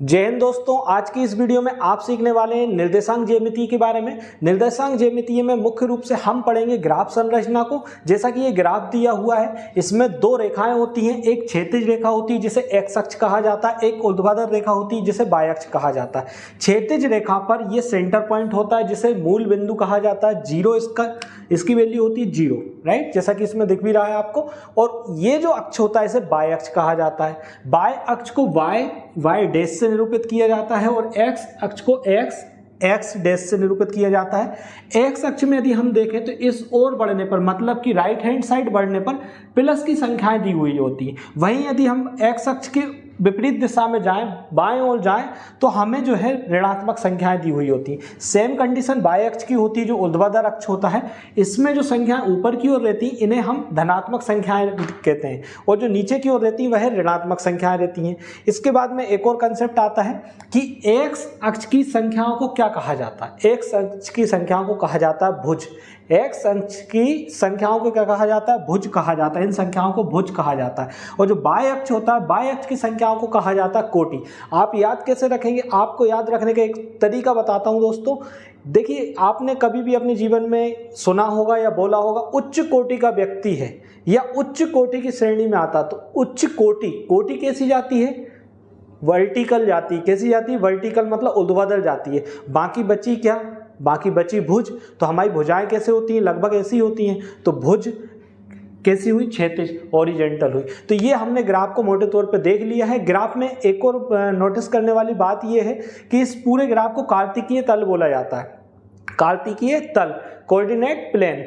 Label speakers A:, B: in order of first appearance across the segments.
A: जय हिंद दोस्तों, आज की इस वीडियो में आप सीखने वाले हैं निर्देशांक ज्यामिति के बारे में। निर्देशांक ज्यामिति में मुख्य रूप से हम पढ़ेंगे ग्राफ संरचना को, जैसा कि ये ग्राफ दिया हुआ है। इसमें दो रेखाएँ होती हैं, एक क्षैतिज रेखा होती है, जिसे एक्स अक्ष कहा जाता है, एक ऊर्ध्वाधर रेखा होती है, जिसे बाय अक्ष कहा जाता है। क्षैतिज रेखा पर यह सेंटर पॉइंट होता है, जिसे मूल बिंदु कहा जाता है ज़ीरो इसका, इसकी वैल्यू होती है ज़ीरो राइट जैसा कि इसमें दिख भी रहा है आपको। और ये जो अक्ष होता है, इसे बाय अक्ष कहा जाता है। बाय अक्ष को वाई वाई डैश से निरूपित किया जाता है और एक्स अक्ष को एक्स एक्स डैश से निरूपित किया जाता है। एक्स अक्ष में यदि हम देखें तो इस ओर बढ़ने पर मतलब कि राइट हैंड साइड बढ़ने पर प्लस की संख्याएँ दी हुई होती हैं। वहीं यदि हम एक्स अक्ष के विपरीत दिशा में जाएँ, बाएँ ओर जाएँ तो हमें जो है ऋणात्मक संख्याएँ दी हुई होती हैं। सेम कंडीशन बाय अक्ष की होती है, जो ऊर्ध्वाधर अक्ष होता है। इसमें जो संख्याएँ ऊपर की ओर रहती हैं इन्हें हम धनात्मक संख्याएँ कहते हैं। और जो नीचे की ओर रहती हैं वह ऋणात्मक संख्याएँ रहती हैं। इसके बाद में एक और कंसेप्ट आता है कि एक्स अक्ष की संख्याओं को क्या कहा जाता है? एक्स अक्ष की संख्याओं को कहा जाता है भुज। एक्स अंश की संख्याओं को क्या कहा जाता है? भुज कहा जाता है। इन संख्याओं को भुज कहा जाता है। और जो बाय अक्ष होता है बाय अक्ष की संख्याओं को कहा जाता है कोटि। आप याद कैसे रखेंगे? आपको याद रखने का एक तरीका बताता हूँ दोस्तों। देखिए, आपने कभी भी अपने जीवन में सुना होगा या बोला होगा, उच्च कोटि का व्यक्ति है या उच्च कोटि की श्रेणी में आता तो उच्च कोटि कोटि कैसी जाती है? वर्टिकल जाती। कैसी जाती? है वर्टिकल मतलब उर्ध्वाधर जाती है। बाकी बची क्या? बाकी बची भुज। तो हमारी भुजाएँ कैसे होती हैं? लगभग ऐसी होती हैं। तो भुज कैसी हुई? क्षेत्र ओरिजेंटल हुई। तो ये हमने ग्राफ को मोटे तौर पे देख लिया है। ग्राफ में एक और नोटिस करने वाली बात ये है कि इस पूरे ग्राफ को कार्तिकीय तल बोला जाता है। कार्तिकीय तल कोऑर्डिनेट प्लेन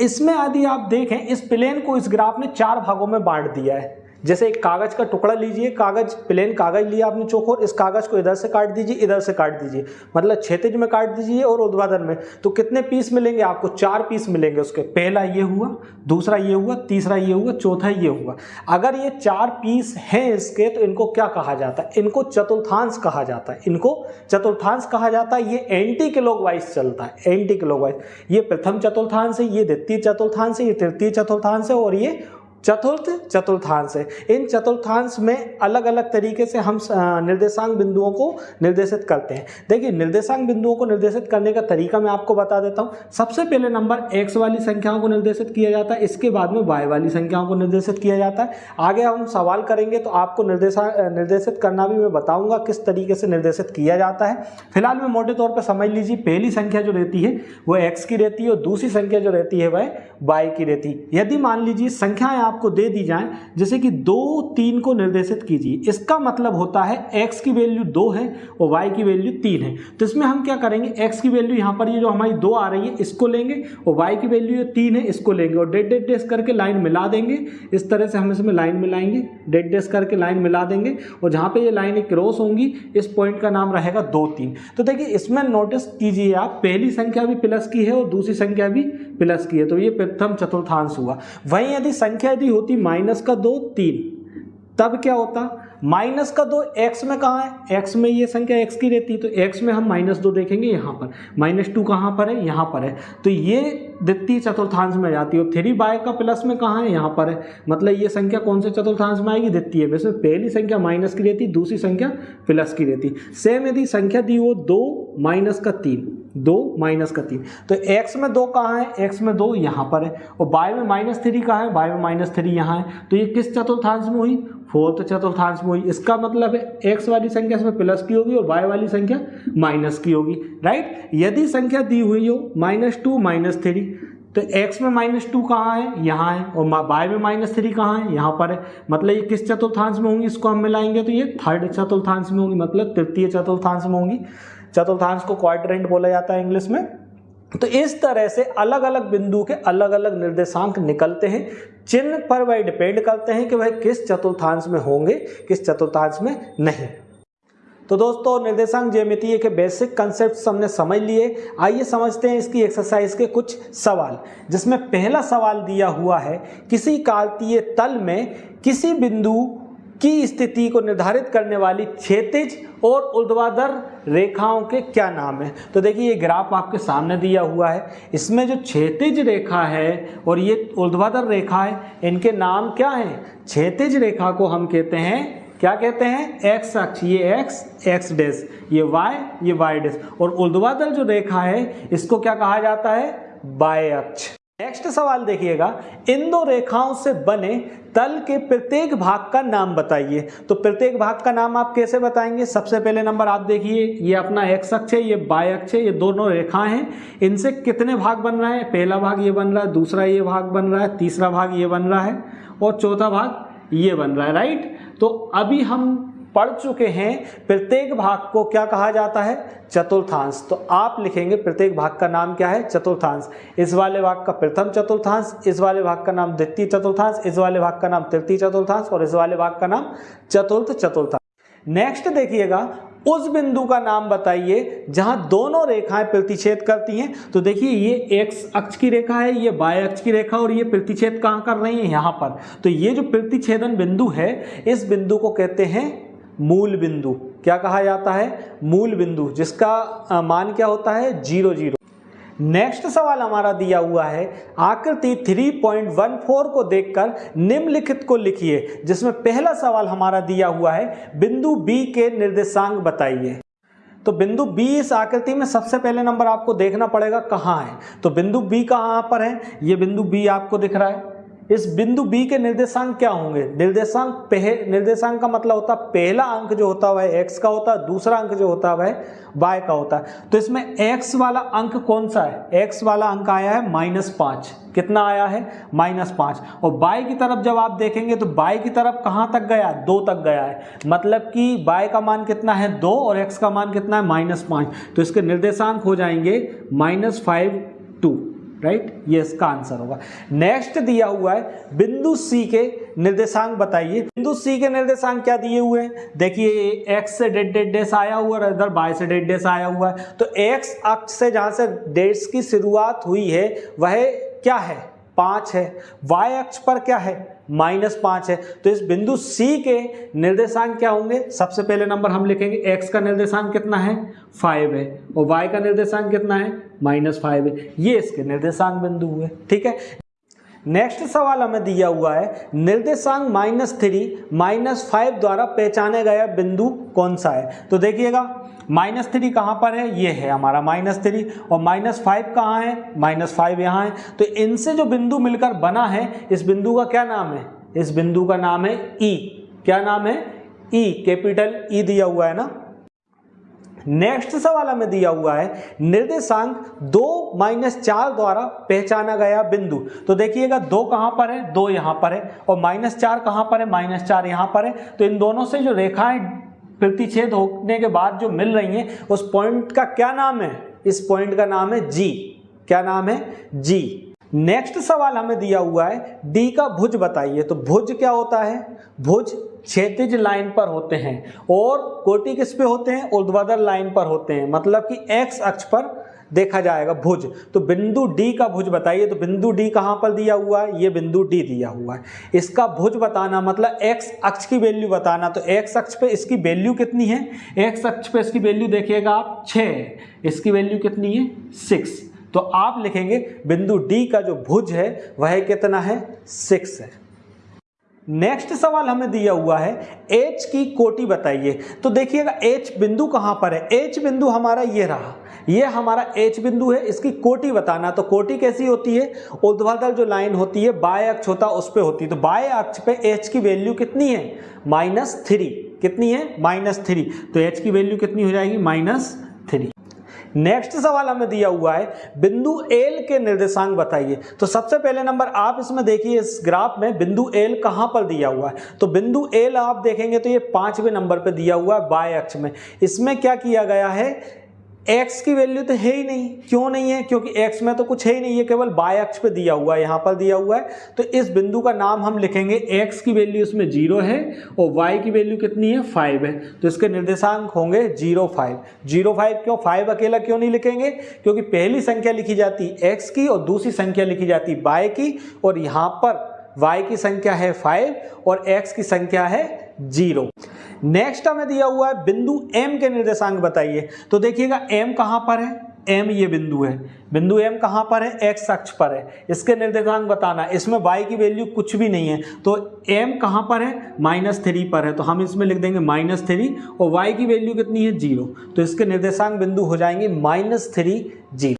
A: इसमें यदि आप देखें, इस प्लेन को इस ग्राफ ने चार भागों में बांट दिया है। जैसे एक कागज़ का टुकड़ा लीजिए, कागज़ प्लेन कागज़ लिया आपने चौकोर इस कागज़ को इधर से काट दीजिए, इधर से काट दीजिए। मतलब क्षेत्रज में काट दीजिए और उद्वादन में। तो कितने पीस मिलेंगे आपको? चार पीस मिलेंगे उसके। पहला ये हुआ, दूसरा ये हुआ, तीसरा ये हुआ, चौथा ये हुआ। अगर ये चार पीस हैं इसके तो इनको क्या कहा जाता है? इनको चतुर्थांश कहा जाता है। इनको चतुर्थांश कहा जाता है। ये एंटी क्लॉक चलता है। एंटी क्लॉक ये प्रथम चतुर्थांश है, ये द्वितीय चतुर्थांश है, ये तृतीय चतुर्थांश है और ये चतुर्थ चतुर्थांश है। इन चतुर्थांश में अलग अलग तरीके से हम निर्देशांक बिंदुओं को निर्देशित करते हैं। देखिए, निर्देशांक बिंदुओं को निर्देशित करने का तरीका मैं आपको बता देता हूँ। सबसे पहले नंबर एक्स वाली संख्याओं को निर्देशित किया जाता है, इसके बाद में वाई वाली संख्याओं को निर्देशित किया जाता है। आगे हम सवाल करेंगे तो आपको निर्देशा निर्देशित करना भी मैं बताऊँगा किस तरीके से निर्देशित किया जाता है। फ़िलहाल में मोटे तौर पर समझ लीजिए, पहली संख्या जो रहती है वह एक्स की रहती है और दूसरी संख्या जो रहती है, वह वाई की रहती है। यदि मान लीजिए, संख्याएँ आपको दे दी जाए, जैसे कि दो तीन को निर्देशित कीजिए। इसका मतलब होता है एक्स की वैल्यू दो है और वाई की वैल्यू तीन है। तो इसमें हम क्या करेंगे? एक्स की वैल्यू यहाँ पर ये जो हमारी दो आ रही है, इसको लेंगे और वाई की वैल्यू ये तीन है, इसको लेंगे और डेड डेड डेस करके लाइन मिला देंगे। इस तरह से हम इसमें लाइन मिलाएँगे डेड डेस करके लाइन मिला देंगे और जहाँ पर ये लाइन क्रॉस होंगी, इस पॉइंट का नाम रहेगा दो तीन। तो देखिए, इसमें नोटिस कीजिए आप, पहली संख्या भी प्लस की है और दूसरी संख्या भी प्लस की है तो ये प्रथम चतुर्थांश हुआ। वहीं यदि संख्या यदि होती माइनस का दो, तीन, तब क्या होता? माइनस का दो एक्स में कहाँ है? एक्स में ये संख्या एक्स की रहती है तो एक्स में हम माइनस दो देखेंगे यहाँ पर। माइनस टू कहाँ पर है? यहाँ पर है। तो ये द्वितीय चतुर्थांश में जाती है थ्री बाय का प्लस में कहाँ है? यहाँ पर है। मतलब ये संख्या कौन से चतुर्थांश में आएगी? द्वितीय में। इसमें पहली संख्या माइनस की रहती, दूसरी संख्या प्लस की रहती। सेम यदि संख्या दी वो दो माइनस का तीन। दो माइनस का तीन। तो एक्स में दो कहाँ है? एक्स में दो यहाँ पर है। और बाय में माइनस थ्री कहाँ है? बाय में माइनस थ्री यहाँ है। तो ये किस चतुर्थांश में हुई? फोर्थ चतुर्थांश में हुई इसका मतलब है एक्स वाली संख्या इसमें प्लस की होगी और वाई वाली संख्या माइनस की होगी राइट यदि संख्या दी हुई हो माइनस टू माइनस थ्री तो x में माइनस टू कहाँ है? यहाँ है, और बाय में माइनस थ्री कहाँ है? यहाँ पर है। मतलब ये किस चतुर्थांश में होंगी, इसको हम मिलाएँगे तो ये थर्ड चतुर्थांश में होंगी मतलब तृतीय चतुर्थांश में होंगी। चतुर्थांश को क्वाड्रेंट बोला जाता है इंग्लिश में। तो इस तरह से अलग अलग बिंदु के अलग अलग निर्देशांक निकलते हैं। चिन्ह पर वह डिपेंड करते हैं कि वह किस चतुर्थांश में होंगे, किस चतुर्थांश में नहीं। तो दोस्तों, निर्देशांक ज्यामितीय के बेसिक कंसेप्ट हमने समझ लिए। आइए समझते हैं इसकी एक्सरसाइज के कुछ सवाल, जिसमें पहला सवाल दिया हुआ है, किसी कालतीय तल में किसी बिंदु की स्थिति को निर्धारित करने वाली क्षेतिज और ऊर्ध्वाधर रेखाओं के क्या नाम है? तो देखिए, ये ग्राफ आपके सामने दिया हुआ है। इसमें जो क्षेतिज रेखा है और ये ऊर्ध्वाधर रेखा है, इनके नाम क्या है? क्षेतिज रेखा को हम कहते हैं, क्या कहते हैं? एक्स अक्ष। ये एक्स एक्स डैश ये वाई ये वाई डैश और ऊर्ध्वाधर जो रेखा है, इसको क्या कहा जाता है? बाय अक्ष। नेक्स्ट सवाल देखिएगा। इन दो रेखाओं से बने तल के प्रत्येक भाग का नाम बताइए। तो प्रत्येक भाग का नाम आप कैसे बताएँगे? सबसे पहले नंबर आप देखिए। ये अपना एक्स अक्ष है, ये बाय अक्ष है, ये दोनों रेखाएँ हैं। इनसे कितने भाग बन रहे हैं? पहला भाग ये बन रहा है, दूसरा ये भाग बन रहा है, तीसरा भाग ये बन रहा है, और चौथा भाग ये बन रहा है राइट तो अभी हम पढ़ चुके हैं, प्रत्येक भाग को क्या कहा जाता है? चतुर्थांश। तो आप लिखेंगे प्रत्येक भाग का नाम क्या है? चतुर्थांश। इस वाले भाग का प्रथम चतुर्थांश, इस वाले भाग का नाम द्वितीय चतुर्थांश, इस वाले भाग का नाम तृतीय चतुर्थांश और इस वाले भाग का नाम चतुर्थ चतुर्थांश। नेक्स्ट देखिएगा, उस बिंदु का नाम बताइए जहाँ दोनों रेखाएँ प्रतिच्छेद करती हैं। तो देखिए, ये एक्स अक्ष की रेखा है, ये बाय अक्ष की रेखा और ये प्रतिच्छेद कहाँ कर रही है? यहाँ पर। तो ये जो प्रतिच्छेदन बिंदु है, इस बिंदु को कहते हैं मूल बिंदु क्या कहा जाता है? मूल बिंदु जिसका मान क्या होता है? Zero zero. नेक्स्ट सवाल हमारा दिया हुआ है, आकृति 3.14 को देखकर निम्नलिखित को लिखिए, जिसमें पहला सवाल हमारा दिया हुआ है, बिंदु बी के निर्देशांक बताइए। तो बिंदु बी इस आकृति में सबसे पहले नंबर आपको देखना पड़ेगा कहाँ है। तो बिंदु बी कहाँ पर है? ये बिंदु बी आपको दिख रहा है। इस बिंदु बी के निर्देशांक क्या होंगे? निर्देशांक पह, निर्देशांक का मतलब होता है, पहला अंक जो होता है एक्स का होता है, दूसरा अंक जो होता है वाई का होता है। तो इसमें एक्स वाला अंक कौन सा है? एक्स वाला अंक आया है माइनस पाँच। कितना आया है? माइनस पाँच। और बाई की तरफ़ जब आप देखेंगे तो बाई की तरफ़ कहाँ तक गया दो तक गया है। मतलब कि बाई का मान कितना है? दो और एक्स का मान कितना है? माइनस पाँच। तो इसके निर्देशांक हो जाएँगे माइनस फाइव टू राइट ये इसका आंसर होगा। नेक्स्ट दिया हुआ है, बिंदु सी के निर्देशांक बताइए। बिंदु सी के निर्देशांक क्या दिए हुए हैं? देखिए एक्स से डेड डेड डेस आया हुआ है इधर बाय से डेड डेस आया हुआ है। तो एक्स अक्ष से जहाँ से डेट्स की शुरुआत हुई है, वह क्या है? पाँच है। वाई अक्ष पर क्या है? माइनस पाँच है। तो इस बिंदु सी के निर्देशांक क्या होंगे? सबसे पहले नंबर हम लिखेंगे एक्स का निर्देशांक कितना है? फाइव है। और वाई का निर्देशांक कितना है? माइनस फाइव है। ये इसके निर्देशांक बिंदु हुए, ठीक है? नेक्स्ट सवाल हमें दिया हुआ है, निर्देशांक माइनस थ्री माइनस फाइव द्वारा पहचाने गया बिंदु कौन सा है? तो देखिएगा माइनस थ्री कहाँ पर है? ये है हमारा माइनस थ्री और माइनस फाइव कहाँ है? माइनस फाइव यहाँ है। तो इनसे जो बिंदु मिलकर बना है, इस बिंदु का क्या नाम है? इस बिंदु का नाम है ई e. क्या नाम है? ई कैपिटल ई दिया हुआ है ना? नेक्स्ट सवाल हमें दिया हुआ है, निर्देशांक दो माइनस चार द्वारा पहचाना गया बिंदु। तो देखिएगा, दो कहाँ पर है? दो यहाँ पर है, और माइनस चार कहाँ पर है? माइनस चार यहाँ पर है। तो इन दोनों से जो रेखाएँ प्रतिच्छेद होने के बाद जो मिल रही हैं, उस पॉइंट का क्या नाम है? इस पॉइंट का नाम है जी क्या नाम है? जी नेक्स्ट सवाल हमें दिया हुआ है डी का भुज बताइए। तो भुज क्या होता है? भुज क्षैतिज लाइन पर होते हैं और कोटि किस पे होते हैं? ऊर्ध्वाधर लाइन पर होते हैं। मतलब कि एक्स अक्ष पर देखा जाएगा भुज। तो बिंदु डी का भुज बताइए। तो बिंदु डी कहाँ पर दिया हुआ है? ये बिंदु डी दिया हुआ है। इसका भुज बताना मतलब एक्स अक्ष की वैल्यू बताना। तो एक्स अक्ष पे इसकी वैल्यू कितनी है? एक्स अक्ष पे इसकी वैल्यू देखिएगा आप छः इसकी वैल्यू कितनी है? सिक्स तो आप लिखेंगे, बिंदु डी का जो भुज है, वह कितना है? सिक्स है। नेक्स्ट सवाल हमें दिया हुआ है एच की कोटि बताइए। तो देखिएगा एच बिंदु कहाँ पर है? एच बिंदु हमारा ये रहा। ये हमारा एच बिंदु है, इसकी कोटि बताना। तो कोटि कैसी होती है? ऊर्ध्वाधर जो लाइन होती है बाय अक्ष होता, उस पर होती है। तो बाय अक्ष पे एच की वैल्यू कितनी है? माइनस थ्री कितनी है? माइनस थ्री तो एच की वैल्यू कितनी हो जाएगी? माइनस नेक्स्ट सवाल हमें दिया हुआ है, बिंदु एल के निर्देशांक बताइए। तो सबसे पहले नंबर आप इसमें देखिए, इस ग्राफ में बिंदु एल कहाँ पर दिया हुआ है। तो बिंदु एल आप देखेंगे तो ये पाँचवें नंबर पर दिया हुआ है बाय अक्ष में। इसमें क्या किया गया है? X की वैल्यू तो है ही नहीं। क्यों नहीं है? क्योंकि x में तो कुछ है ही नहीं। है केवल बाय अक्ष पे दिया हुआ है, यहाँ पर दिया हुआ है। तो इस बिंदु का नाम हम लिखेंगे x की वैल्यू इसमें ज़ीरो है और y की वैल्यू कितनी है? फाइव है। तो इसके निर्देशांक होंगे ज़ीरो फाइव ज़ीरो फाइव क्यों? फाइव अकेला क्यों नहीं लिखेंगे? क्योंकि पहली संख्या लिखी जाती एक्स की और दूसरी संख्या लिखी जाती बाय की और यहाँ पर वाई की संख्या है फाइव और एक्स की संख्या है ज़ीरो नेक्स्ट हमें दिया हुआ है बिंदु m के निर्देशांक बताइए। तो देखिएगा, m कहाँ पर है? एम ये बिंदु है। बिंदु एम कहाँ पर है? एक्स अक्ष पर है। इसके निर्देशांक बताना। इसमें वाई की वैल्यू कुछ भी नहीं है। तो एम कहाँ पर है? माइनस थ्री पर है। तो हम इसमें लिख देंगे माइनस थ्री और वाई की वैल्यू कितनी है? ज़ीरो तो इसके निर्देशांक बिंदु हो जाएँगे माइनस थ्री ज़ीरो